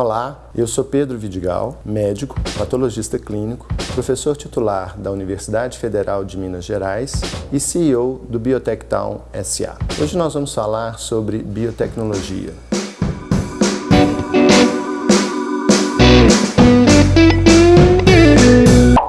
Olá, eu sou Pedro Vidigal, médico, patologista clínico, professor titular da Universidade Federal de Minas Gerais e CEO do Biotech Town SA. Hoje nós vamos falar sobre biotecnologia.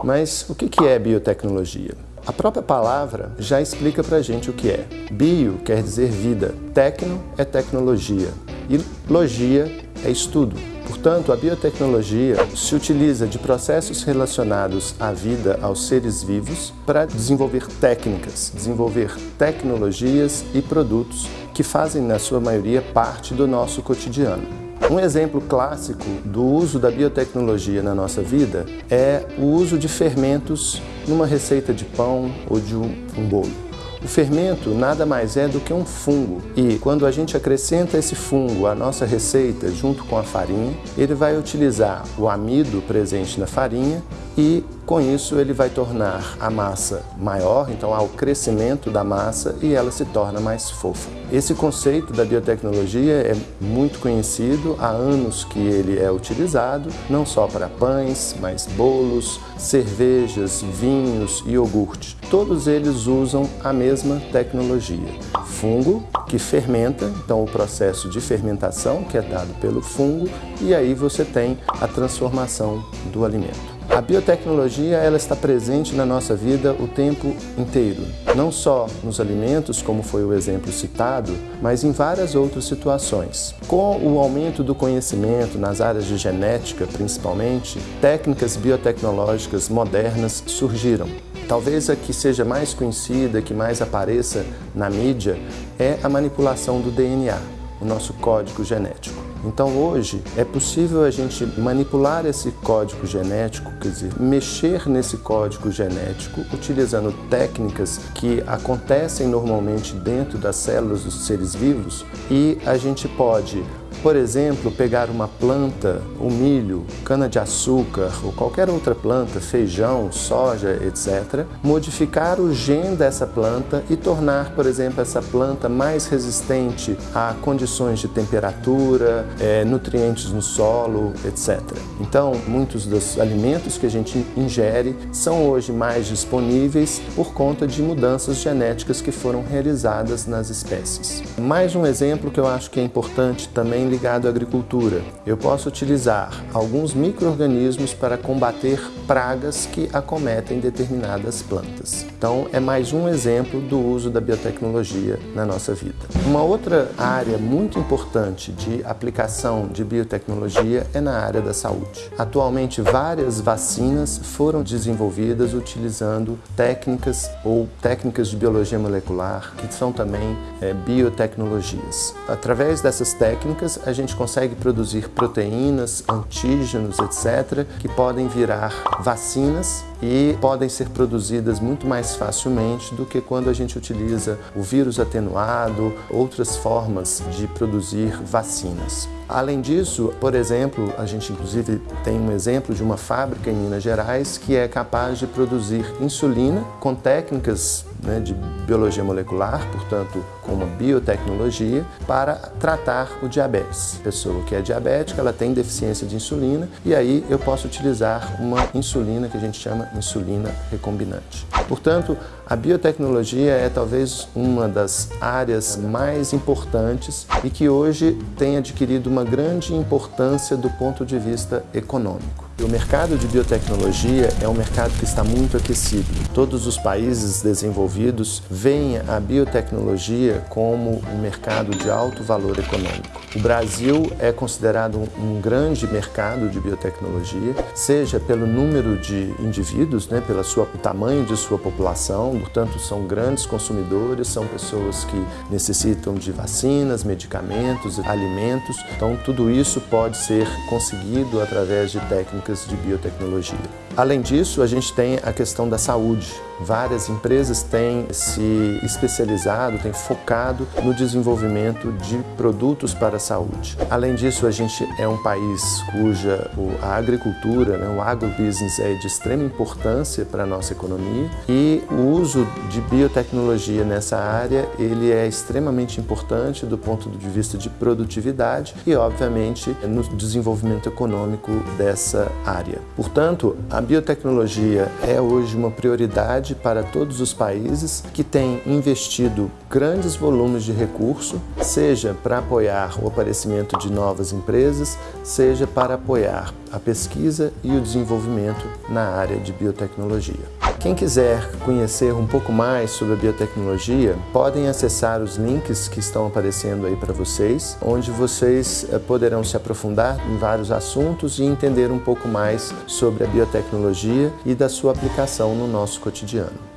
Mas o que é biotecnologia? A própria palavra já explica pra gente o que é. Bio quer dizer vida, tecno é tecnologia e logia é estudo. Portanto, a biotecnologia se utiliza de processos relacionados à vida, aos seres vivos, para desenvolver técnicas, desenvolver tecnologias e produtos que fazem, na sua maioria, parte do nosso cotidiano. Um exemplo clássico do uso da biotecnologia na nossa vida é o uso de fermentos numa receita de pão ou de um, bolo. O fermento nada mais é do que um fungo. E quando a gente acrescenta esse fungo à nossa receita junto com a farinha, ele vai utilizar o amido presente na farinha e com isso ele vai tornar a massa maior, então há o crescimento da massa e ela se torna mais fofa. Esse conceito da biotecnologia é muito conhecido, há anos que ele é utilizado, não só para pães, mas bolos, cervejas, vinhos e iogurte. Todos eles usam a mesma tecnologia. Fungo, que fermenta, então o processo de fermentação que é dado pelo fungo, e aí você tem a transformação do alimento. A biotecnologia ela está presente na nossa vida o tempo inteiro, não só nos alimentos, como foi o exemplo citado, mas em várias outras situações. Com o aumento do conhecimento nas áreas de genética, principalmente, técnicas biotecnológicas modernas surgiram. Talvez a que seja mais conhecida, que mais apareça na mídia, é a manipulação do DNA, o nosso código genético. Então hoje é possível a gente manipular esse código genético, quer dizer, mexer nesse código genético utilizando técnicas que acontecem normalmente dentro das células dos seres vivos e a gente pode por exemplo, pegar uma planta, o milho, cana-de-açúcar ou qualquer outra planta, feijão, soja, etc., modificar o gene dessa planta e tornar, por exemplo, essa planta mais resistente a condições de temperatura, é, nutrientes no solo, etc. Então, muitos dos alimentos que a gente ingere são hoje mais disponíveis por conta de mudanças genéticas que foram realizadas nas espécies. Mais um exemplo que eu acho que é importante também ligado à agricultura. Eu posso utilizar alguns micro-organismos para combater pragas que acometem determinadas plantas. Então, é mais um exemplo do uso da biotecnologia na nossa vida. Uma outra área muito importante de aplicação de biotecnologia é na área da saúde. Atualmente, várias vacinas foram desenvolvidas utilizando técnicas ou técnicas de biologia molecular, que são também é, biotecnologias. Através dessas técnicas, a gente consegue produzir proteínas, antígenos, etc., que podem virar vacinas e podem ser produzidas muito mais facilmente do que quando a gente utiliza o vírus atenuado, outras formas de produzir vacinas. Além disso, por exemplo, a gente inclusive tem um exemplo de uma fábrica em Minas Gerais que é capaz de produzir insulina com técnicas né, de biologia molecular, portanto, com uma biotecnologia, para tratar o diabetes. Pessoa que é diabética, ela tem deficiência de insulina e aí eu posso utilizar uma insulina que a gente chama insulina recombinante. Portanto, a biotecnologia é talvez uma das áreas mais importantes e que hoje tem adquirido uma grande importância do ponto de vista econômico. O mercado de biotecnologia é um mercado que está muito aquecido. Todos os países desenvolvidos veem a biotecnologia como um mercado de alto valor econômico. O Brasil é considerado um grande mercado de biotecnologia, seja pelo número de indivíduos, né, pelo tamanho de sua população, portanto são grandes consumidores, são pessoas que necessitam de vacinas, medicamentos, alimentos, então tudo isso pode ser conseguido através de técnicas de biotecnologia. Além disso, a gente tem a questão da saúde. Várias empresas têm se especializado, têm focado no desenvolvimento de produtos para a saúde. Além disso, a gente é um país cuja a agricultura, né, o agrobusiness é de extrema importância para a nossa economia e o uso de biotecnologia nessa área ele é extremamente importante do ponto de vista de produtividade e, obviamente, no desenvolvimento econômico dessa área. Portanto, a biotecnologia é hoje uma prioridade para todos os países que têm investido grandes volumes de recurso, seja para apoiar o aparecimento de novas empresas, seja para apoiar a pesquisa e o desenvolvimento na área de biotecnologia. Quem quiser conhecer um pouco mais sobre a biotecnologia, podem acessar os links que estão aparecendo aí para vocês, onde vocês eh, poderão se aprofundar em vários assuntos e entender um pouco mais sobre a biotecnologia e da sua aplicação no nosso cotidiano.